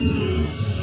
Deus.